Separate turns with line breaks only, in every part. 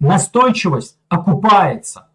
настойчивость окупается.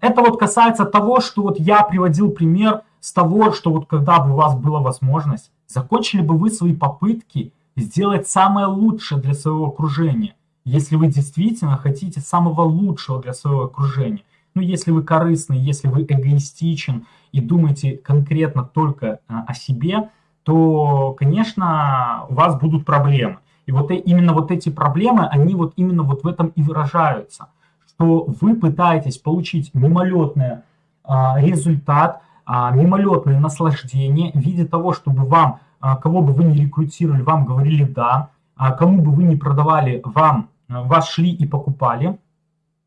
Это вот касается того, что вот я приводил пример с того, что вот когда бы у вас была возможность, закончили бы вы свои попытки сделать самое лучшее для своего окружения, если вы действительно хотите самого лучшего для своего окружения. Ну, если вы корыстный, если вы эгоистичен и думаете конкретно только а, о себе, то, конечно, у вас будут проблемы. И вот именно вот эти проблемы, они вот именно вот в этом и выражаются, что вы пытаетесь получить мимолетный а, результат, а, мимолетное наслаждение в виде того, чтобы вам, а, кого бы вы ни рекрутировали, вам говорили «да», а, кому бы вы ни продавали, вам, а, вас шли и покупали.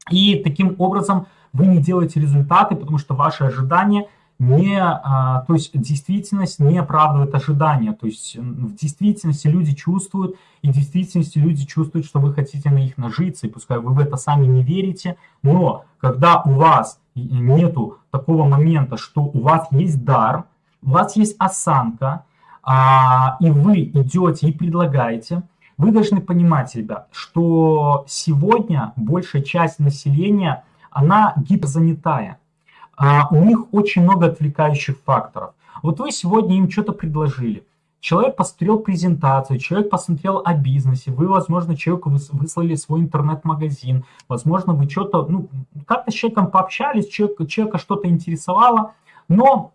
И таким образом вы не делаете результаты, потому что ваши ожидания – не, а, то есть действительность не оправдывает ожидания. То есть в действительности люди чувствуют, и в действительности люди чувствуют, что вы хотите на них нажиться, и пускай вы в это сами не верите, но когда у вас нету такого момента, что у вас есть дар, у вас есть осанка, а, и вы идете и предлагаете, вы должны понимать, ребят, что сегодня большая часть населения, она гиперзанятая а у них очень много отвлекающих факторов. Вот вы сегодня им что-то предложили. Человек посмотрел презентацию, человек посмотрел о бизнесе, вы, возможно, человеку выслали свой интернет-магазин, возможно, вы что-то, ну, как-то с человеком пообщались, человек, человека что-то интересовало, но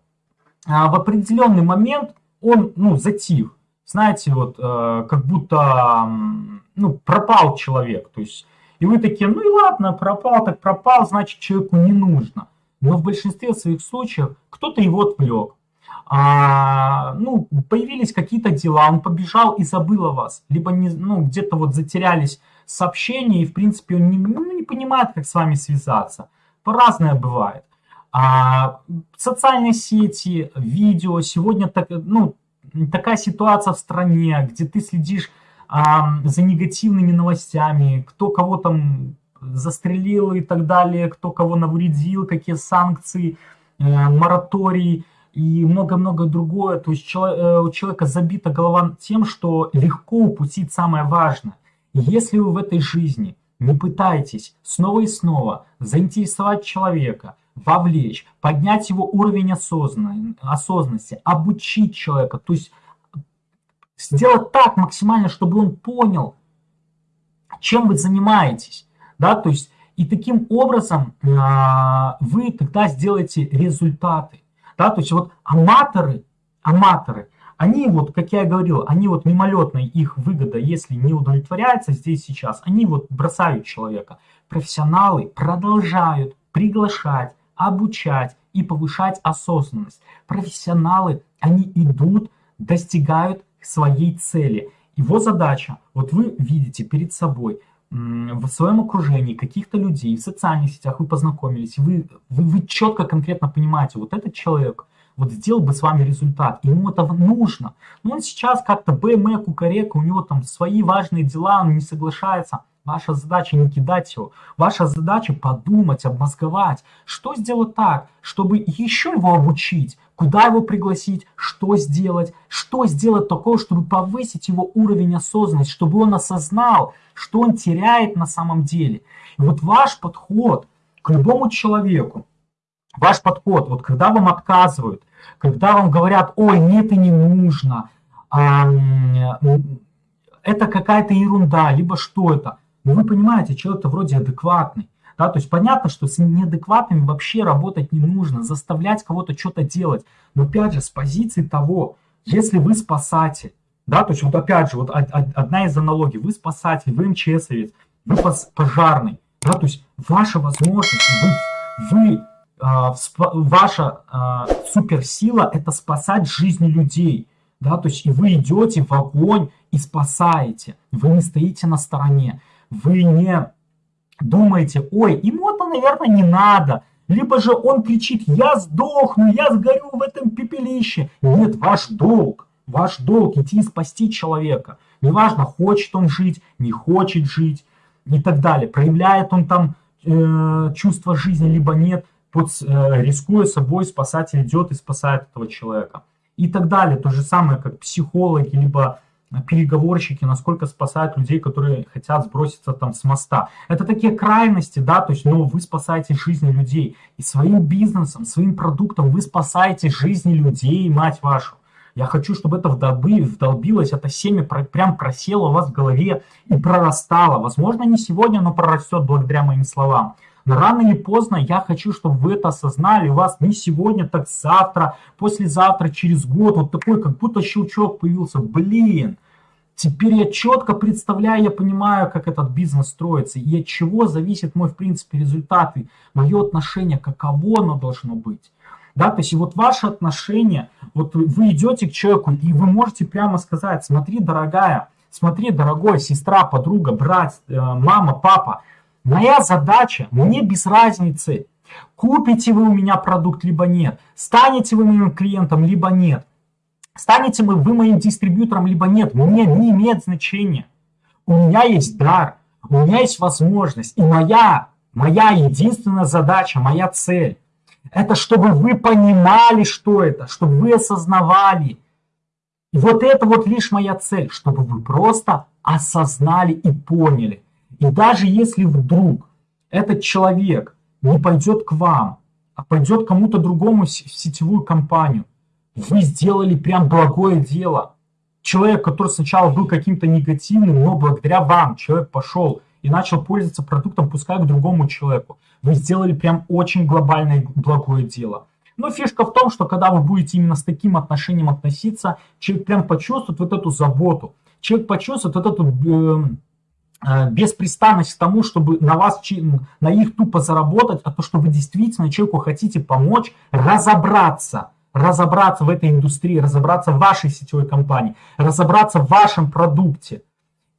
а, в определенный момент он, ну, затих. Знаете, вот, э, как будто, ну, пропал человек, то есть, и вы такие, ну и ладно, пропал, так пропал, значит, человеку не нужно но в большинстве своих случаев кто-то его отвлек. А, ну, появились какие-то дела, он побежал и забыл о вас, либо ну, где-то вот затерялись сообщения, и в принципе он не, ну, не понимает, как с вами связаться. По-разное бывает. А, социальные сети, видео, сегодня так, ну, такая ситуация в стране, где ты следишь а, за негативными новостями, кто кого там застрелил и так далее, кто кого навредил, какие санкции, э, мораторий и много-много другое. То есть э, у человека забита голова тем, что легко упустить самое важное. Если вы в этой жизни не пытаетесь снова и снова заинтересовать человека, вовлечь, поднять его уровень осознанности, обучить человека, то есть сделать так максимально, чтобы он понял, чем вы занимаетесь, да, то есть и таким образом а, вы тогда сделаете результаты, да, то есть вот аматоры, аматоры, они вот, как я и говорил, они вот мимолетная их выгода, если не удовлетворяется здесь сейчас, они вот бросают человека. Профессионалы продолжают приглашать, обучать и повышать осознанность. Профессионалы, они идут, достигают своей цели. Его задача, вот вы видите перед собой – в своем окружении каких-то людей, в социальных сетях вы познакомились, вы, вы, вы четко, конкретно понимаете, вот этот человек вот сделал бы с вами результат, ему это нужно. Но он сейчас как-то БМ, кукарека, у него там свои важные дела, он не соглашается. Ваша задача не кидать его. Ваша задача подумать, обмозговать, что сделать так, чтобы еще его обучить, куда его пригласить, что сделать, что сделать такого, чтобы повысить его уровень осознанности, чтобы он осознал, что он теряет на самом деле. И вот ваш подход к любому человеку, ваш подход, вот когда вам отказывают, когда вам говорят, ой, нет, это не нужно, это какая-то ерунда, либо что это, но вы понимаете, человек-то вроде адекватный, да, то есть понятно, что с неадекватными вообще работать не нужно, заставлять кого-то что-то делать. Но опять же, с позиции того, если вы спасатель, да, то есть вот опять же, вот одна из аналогий, вы спасатель, вы МЧСовец, вы пожарный, да, то есть ваша возможность, вы, вы а, ваша а, суперсила это спасать жизни людей, да, то есть и вы идете в огонь и спасаете, вы не стоите на стороне, вы не думаете, ой, ему это, наверное, не надо. Либо же он кричит, я сдохну, я сгорю в этом пепелище. Нет, ваш долг, ваш долг идти и спасти человека. Неважно, хочет он жить, не хочет жить и так далее. Проявляет он там э, чувство жизни, либо нет. Под, э, рискуя собой, спасатель идет и спасает этого человека. И так далее. То же самое, как психологи, либо переговорщики, насколько спасают людей, которые хотят сброситься там с моста. Это такие крайности, да, то есть, но вы спасаете жизни людей. И своим бизнесом, своим продуктом вы спасаете жизни людей, мать вашу. Я хочу, чтобы это вдолби, вдолбилось, это семя прям просело у вас в голове и прорастало. Возможно, не сегодня, но прорастет благодаря моим словам. Но рано или поздно я хочу, чтобы вы это осознали. У вас не сегодня, так завтра, послезавтра, через год. Вот такой, как будто щелчок появился. Блин, теперь я четко представляю, я понимаю, как этот бизнес строится. И от чего зависит мой, в принципе, результат. И мое отношение, каково оно должно быть. Да, то есть и вот ваше отношение, вот вы идете к человеку, и вы можете прямо сказать, смотри, дорогая, смотри, дорогой, сестра, подруга, брат, э, мама, папа, Моя задача, мне без разницы, купите вы у меня продукт, либо нет, станете вы моим клиентом, либо нет, станете вы, вы моим дистрибьютором, либо нет, мне не имеет значения. У меня есть дар, у меня есть возможность, и моя, моя единственная задача, моя цель, это чтобы вы понимали, что это, чтобы вы осознавали. И вот это вот лишь моя цель, чтобы вы просто осознали и поняли. И даже если вдруг этот человек не пойдет к вам, а пойдет кому-то другому в сетевую компанию, вы сделали прям благое дело. Человек, который сначала был каким-то негативным, но благодаря вам человек пошел и начал пользоваться продуктом, пускай к другому человеку. Вы сделали прям очень глобальное благое дело. Но фишка в том, что когда вы будете именно с таким отношением относиться, человек прям почувствует вот эту заботу. Человек почувствует вот эту э, Э, беспрестанность к тому, чтобы на вас, на их тупо заработать, а то, что вы действительно человеку хотите помочь разобраться, разобраться в этой индустрии, разобраться в вашей сетевой компании, разобраться в вашем продукте.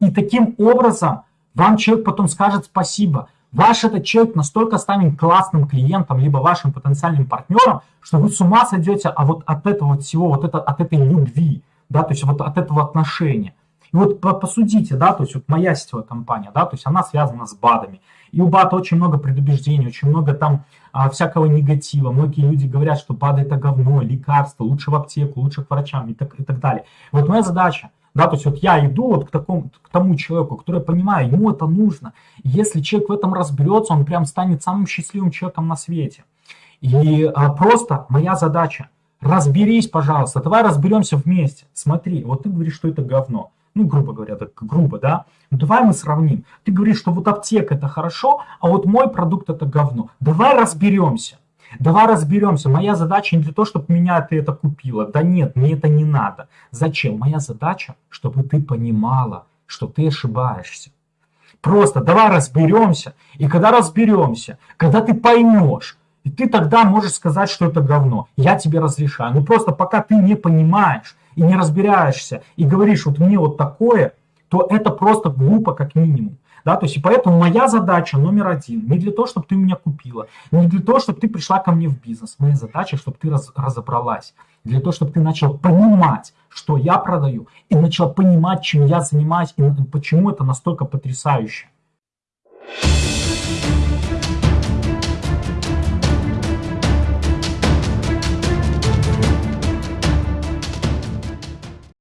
И таким образом вам человек потом скажет спасибо. Ваш этот человек настолько станет классным клиентом, либо вашим потенциальным партнером, что вы с ума сойдете а вот от этого всего, вот это, от этой любви, да, то есть вот от этого отношения. И вот посудите, да, то есть вот моя сетевая компания, да, то есть она связана с БАДами. И у БАДа очень много предубеждений, очень много там а, всякого негатива. Многие люди говорят, что БАДы это говно, лекарство, лучше в аптеку, лучше к врачам и так, и так далее. Вот моя задача, да, то есть вот я иду вот к, такому, к тому человеку, который понимаю, ему это нужно. если человек в этом разберется, он прям станет самым счастливым человеком на свете. И а, просто моя задача, разберись, пожалуйста, давай разберемся вместе. Смотри, вот ты говоришь, что это говно ну, грубо говоря, так грубо, да, ну, давай мы сравним. Ты говоришь, что вот аптека это хорошо, а вот мой продукт это говно. Давай разберемся. Давай разберемся. Моя задача не для того, чтобы меня ты это купила. Да нет, мне это не надо. Зачем? Моя задача, чтобы ты понимала, что ты ошибаешься. Просто давай разберемся. И когда разберемся, когда ты поймешь, и ты тогда можешь сказать, что это говно. Я тебе разрешаю. Но просто пока ты не понимаешь, и не разбираешься, и говоришь, вот мне вот такое, то это просто глупо как минимум. Да, то есть и поэтому моя задача номер один, не для того, чтобы ты меня купила, не для того, чтобы ты пришла ко мне в бизнес. Моя задача, чтобы ты раз, разобралась, для того, чтобы ты начал понимать, что я продаю, и начал понимать, чем я занимаюсь, и почему это настолько потрясающе.